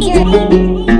daydream